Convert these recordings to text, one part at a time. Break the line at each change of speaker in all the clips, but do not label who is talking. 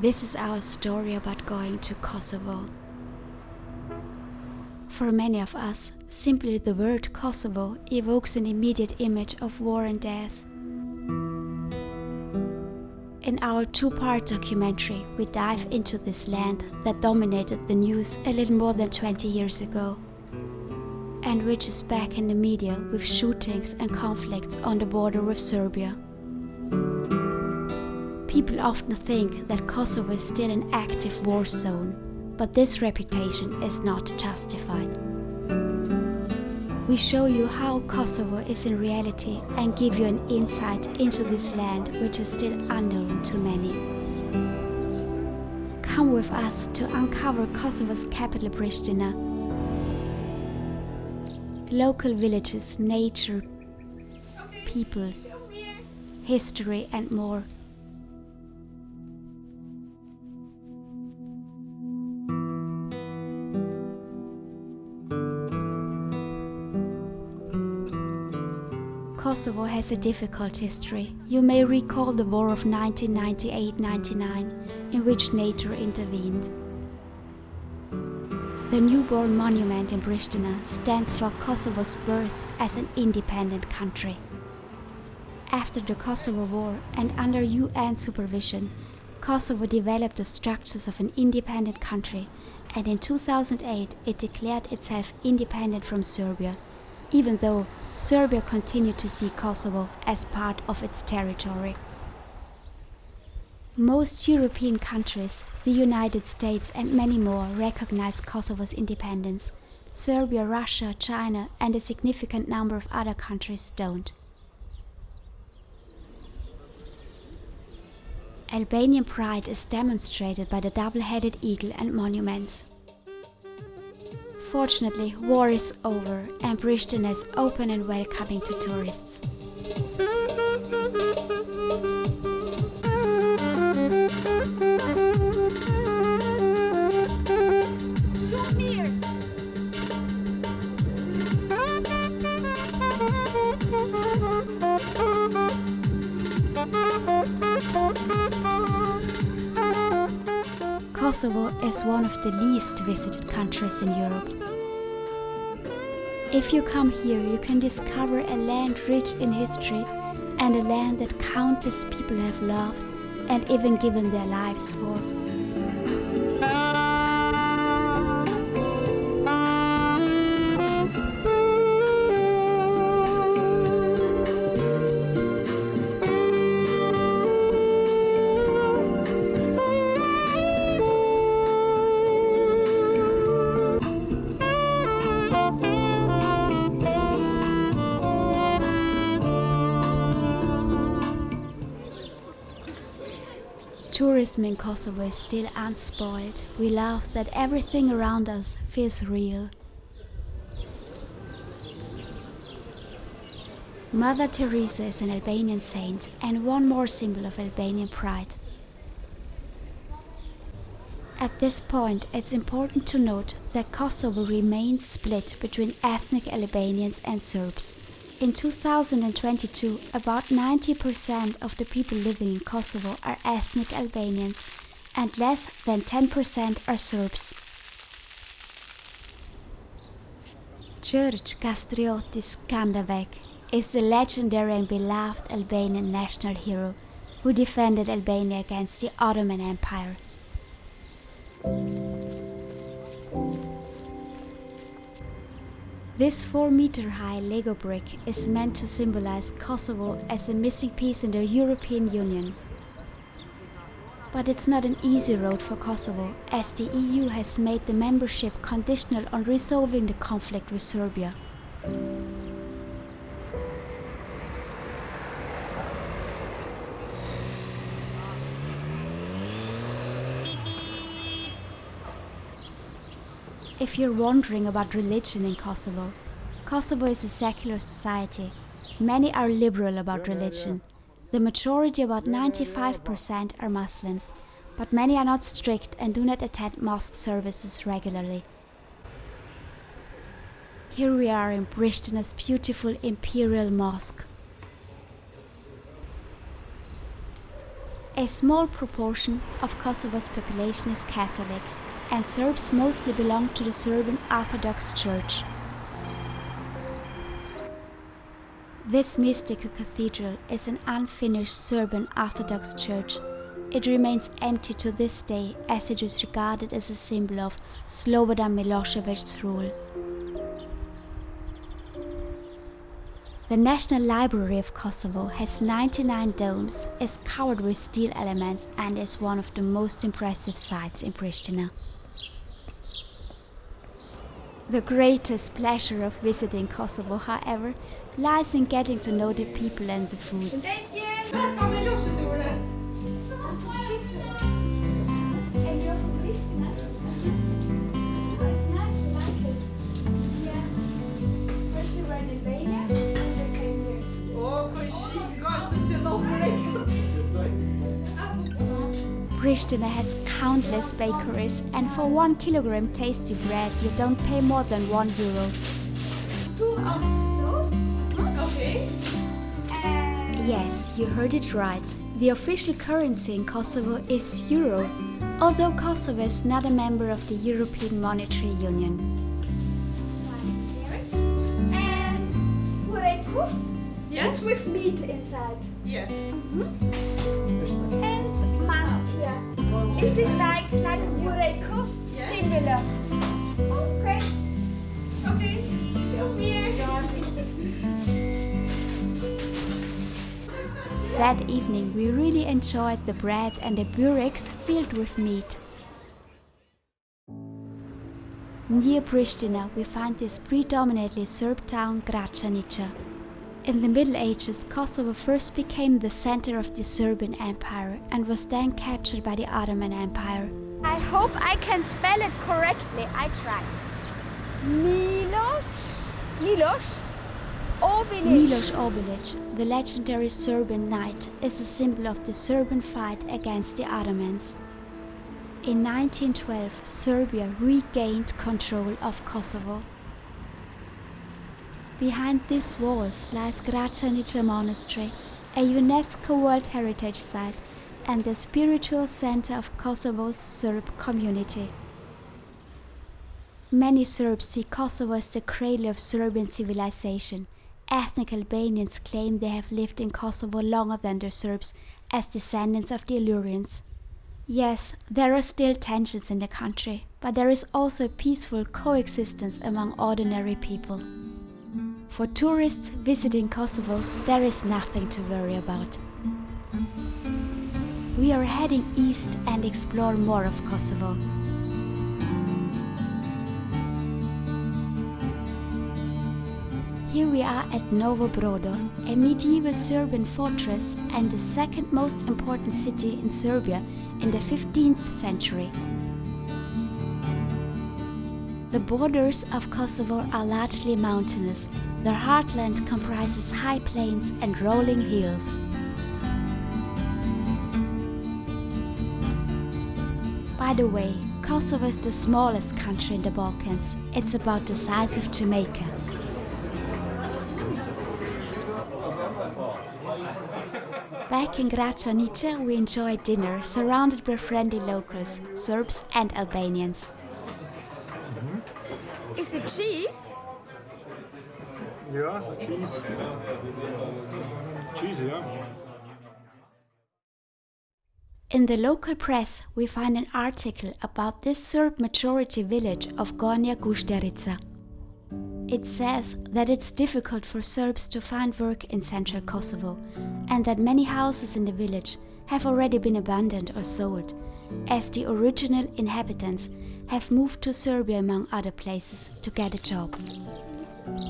This is our story about going to Kosovo. For many of us, simply the word Kosovo evokes an immediate image of war and death. In our two part documentary, we dive into this land that dominated the news a little more than 20 years ago, and which is back in the media with shootings and conflicts on the border with Serbia. People often think that Kosovo is still an active war zone, but this reputation is not justified. We show you how Kosovo is in reality and give you an insight into this land which is still unknown to many. Come with us to uncover Kosovo's capital Pristina, local villages, nature, people, history and more. Kosovo has a difficult history. You may recall the war of 1998-99 in which NATO intervened. The newborn monument in Pristina stands for Kosovo's birth as an independent country. After the Kosovo War and under UN supervision, Kosovo developed the structures of an independent country and in 2008 it declared itself independent from Serbia even though Serbia continued to see Kosovo as part of its territory. Most European countries, the United States and many more recognize Kosovo's independence. Serbia, Russia, China and a significant number of other countries don't. Albanian pride is demonstrated by the double-headed eagle and monuments. Fortunately, war is over and Pristina is open and welcoming to tourists. Kosovo is one of the least visited countries in Europe. If you come here, you can discover a land rich in history and a land that countless people have loved and even given their lives for. Tourism in Kosovo is still unspoiled. We love that everything around us feels real. Mother Teresa is an Albanian saint and one more symbol of Albanian pride. At this point, it's important to note that Kosovo remains split between ethnic Albanians and Serbs. In 2022, about 90% of the people living in Kosovo are ethnic Albanians and less than 10% are Serbs. George Kastriotis Skanderbeg is the legendary and beloved Albanian national hero who defended Albania against the Ottoman Empire. This 4 meter high Lego brick is meant to symbolize Kosovo as a missing piece in the European Union. But it's not an easy road for Kosovo, as the EU has made the membership conditional on resolving the conflict with Serbia. If you're wondering about religion in Kosovo, Kosovo is a secular society. Many are liberal about religion. The majority, about 95%, are Muslims, but many are not strict and do not attend mosque services regularly. Here we are in Pristina's beautiful Imperial Mosque. A small proportion of Kosovo's population is Catholic, and Serbs mostly belong to the Serbian Orthodox Church. This mystical cathedral is an unfinished Serbian Orthodox church. It remains empty to this day as it is regarded as a symbol of Slobodan Milosevic's rule. The National Library of Kosovo has 99 domes, is covered with steel elements and is one of the most impressive sites in Pristina. The greatest pleasure of visiting Kosovo, however, lies in getting to know the people and the food. Pristina has countless bakeries and for one kilogram tasty bread you don't pay more than one euro.
Two of those? Okay.
Yes, you heard it right. The official currency in Kosovo is euro, although Kosovo is not a member of the European Monetary Union.
And bureku?
Yes.
It's with meat inside.
Yes.
And Is it like like bureku?
Yes.
Similar. Okay. Okay. Show me.
That evening we really enjoyed the bread and the bureks filled with meat. Near Pristina we find this predominantly Serb town Gračanica. In the Middle Ages, Kosovo first became the center of the Serbian Empire and was then captured by the Ottoman Empire.
I hope I can spell it correctly. I try. Miloš. Miloš. Obilic.
Miloš Obilic, the legendary Serbian knight, is a symbol of the Serbian fight against the Ottomans. In 1912, Serbia regained control of Kosovo. Behind these walls lies Gračanica Monastery, a UNESCO World Heritage Site and the spiritual center of Kosovo's Serb community. Many Serbs see Kosovo as the cradle of Serbian civilization. Ethnic Albanians claim they have lived in Kosovo longer than the Serbs as descendants of the Illyrians. Yes, there are still tensions in the country, but there is also peaceful coexistence among ordinary people. For tourists visiting Kosovo, there is nothing to worry about. We are heading east and explore more of Kosovo. Here we are at Novo Brdo, a medieval Serbian fortress and the second most important city in Serbia in the 15th century. The borders of Kosovo are largely mountainous. Their heartland comprises high plains and rolling hills. By the way, Kosovo is the smallest country in the Balkans. It's about the size of Jamaica. Back in Gračanica, we enjoy dinner surrounded by friendly locals, Serbs and Albanians.
Is it cheese?
Ja, so cheese. Cheese, ja.
In the local press, we find an article about this Serb majority village of Gornja Gušterica. It says that it's difficult for Serbs to find work in central Kosovo and that many houses in the village have already been abandoned or sold, as the original inhabitants have moved to Serbia among other places to get a job.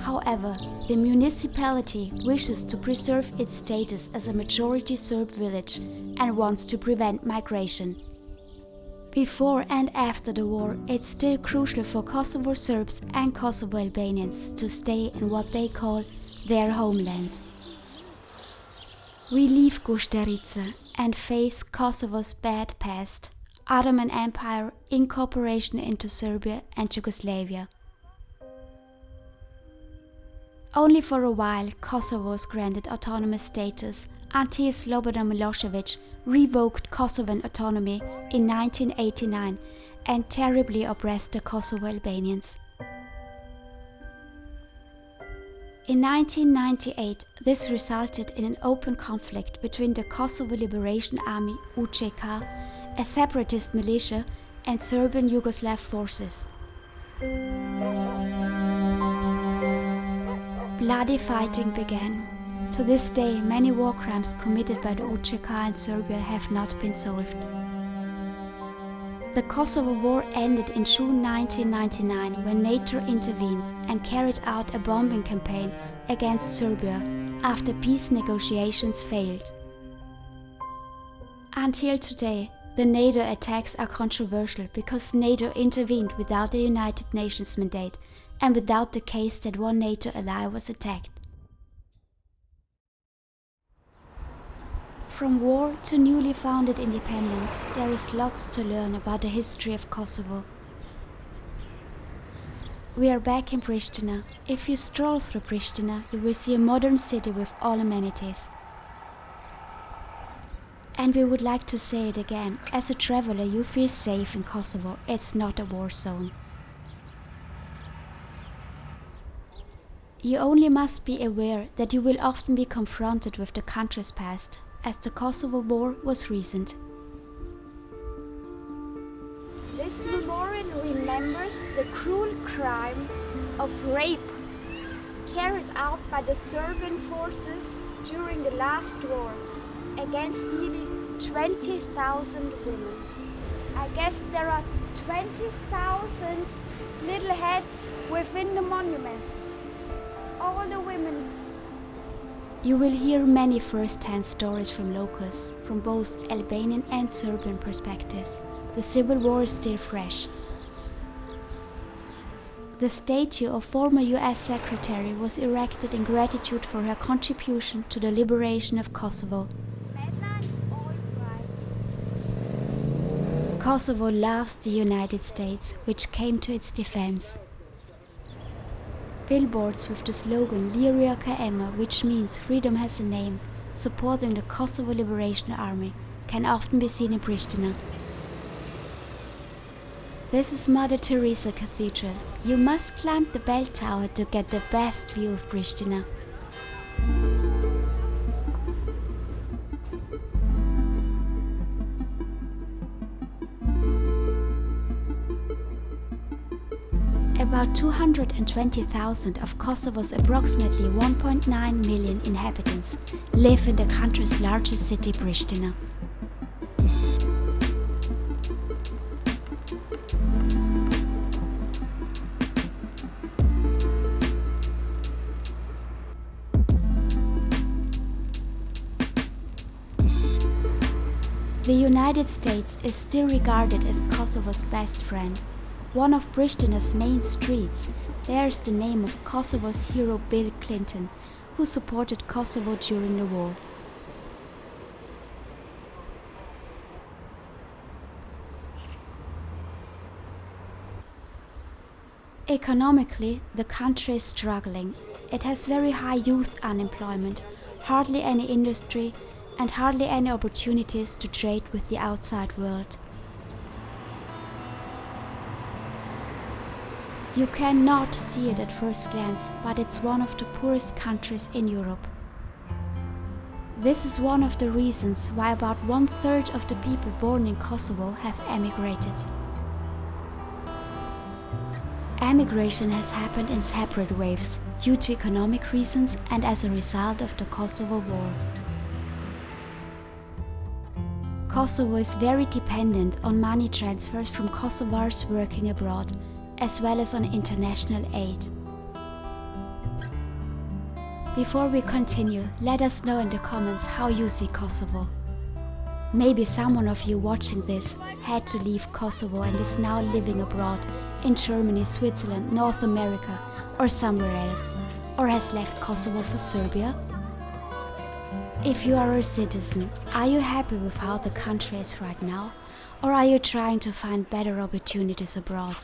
However, the municipality wishes to preserve its status as a majority Serb village and wants to prevent migration. Before and after the war, it's still crucial for Kosovo Serbs and Kosovo Albanians to stay in what they call their homeland. We leave Gušterica and face Kosovo's bad past, Ottoman Empire, incorporation into Serbia and Yugoslavia. Only for a while Kosovo was granted autonomous status until Slobodan Milosevic revoked Kosovan autonomy in 1989 and terribly oppressed the Kosovo Albanians. In 1998, this resulted in an open conflict between the Kosovo Liberation Army UCK, a separatist militia, and Serbian Yugoslav forces. Bloody fighting began. To this day, many war crimes committed by the UCK and Serbia have not been solved. The Kosovo War ended in June 1999 when NATO intervened and carried out a bombing campaign against Serbia after peace negotiations failed. Until today, the NATO attacks are controversial because NATO intervened without the United Nations mandate and without the case that one NATO ally was attacked. From war to newly founded independence, there is lots to learn about the history of Kosovo. We are back in Pristina. If you stroll through Pristina, you will see a modern city with all amenities. And we would like to say it again, as a traveler you feel safe in Kosovo, it's not a war zone. You only must be aware that you will often be confronted with the country's past, as the Kosovo War was recent.
This memorial remembers the cruel crime of rape carried out by the Serbian forces during the last war against nearly 20,000 women. I guess there are 20,000 little heads within the monument. All the women
you will hear many first-hand stories from locals, from both Albanian and Serbian perspectives. The civil war is still fresh. The statue of former US Secretary was erected in gratitude for her contribution to the liberation of Kosovo. Kosovo loves the United States, which came to its defense. Billboards with the slogan Liria Emma, which means freedom has a name, supporting the Kosovo Liberation Army, can often be seen in Pristina. This is Mother Teresa Cathedral. You must climb the bell tower to get the best view of Pristina. About 220,000 of Kosovo's approximately 1.9 million inhabitants live in the country's largest city, Pristina. The United States is still regarded as Kosovo's best friend one of Pristina's main streets bears the name of Kosovo's hero Bill Clinton, who supported Kosovo during the war. Economically, the country is struggling. It has very high youth unemployment, hardly any industry, and hardly any opportunities to trade with the outside world. You cannot see it at first glance, but it's one of the poorest countries in Europe. This is one of the reasons why about one third of the people born in Kosovo have emigrated. Emigration has happened in separate waves, due to economic reasons and as a result of the Kosovo War. Kosovo is very dependent on money transfers from Kosovars working abroad, as well as on international aid. Before we continue, let us know in the comments how you see Kosovo. Maybe someone of you watching this had to leave Kosovo and is now living abroad in Germany, Switzerland, North America or somewhere else, or has left Kosovo for Serbia. If you are a citizen, are you happy with how the country is right now? Or are you trying to find better opportunities abroad?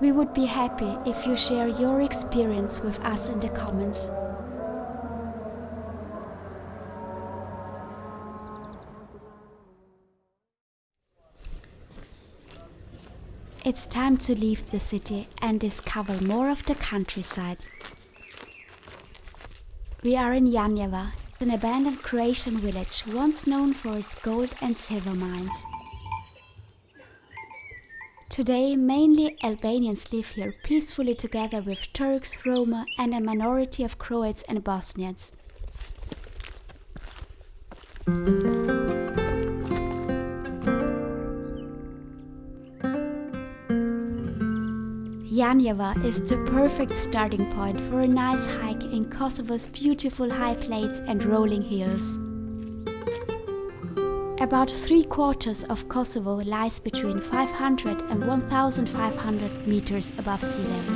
We would be happy if you share your experience with us in the comments. It's time to leave the city and discover more of the countryside. We are in Janjeva, an abandoned Croatian village once known for its gold and silver mines. Today, mainly Albanians live here peacefully together with Turks, Roma, and a minority of Croats and Bosnians. Janjeva is the perfect starting point for a nice hike in Kosovo's beautiful high plains and rolling hills. About three quarters of Kosovo lies between 500 and 1500 meters above sea level.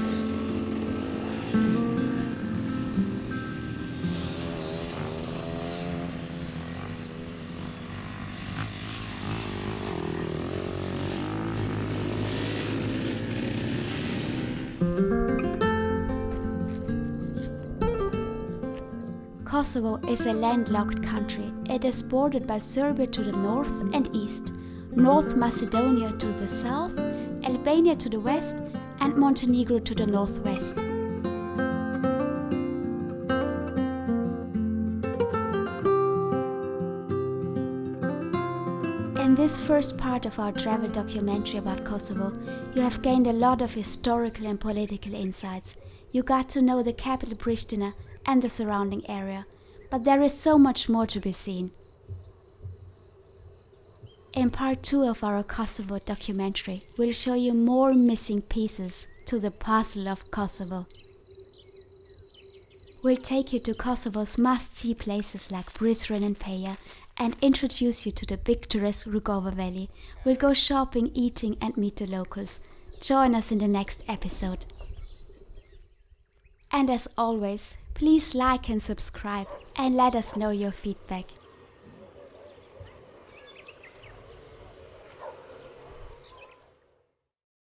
Kosovo is a landlocked country. It is bordered by Serbia to the north and east, North Macedonia to the south, Albania to the west, and Montenegro to the northwest. In this first part of our travel documentary about Kosovo, you have gained a lot of historical and political insights. You got to know the capital Pristina and the surrounding area, but there is so much more to be seen. In part 2 of our Kosovo documentary, we'll show you more missing pieces to the puzzle of Kosovo. We'll take you to Kosovo's must-see places like Prizren and Peja and introduce you to the picturesque Rugova Valley. We'll go shopping, eating and meet the locals. Join us in the next episode. And as always, please like and subscribe and let us know your feedback.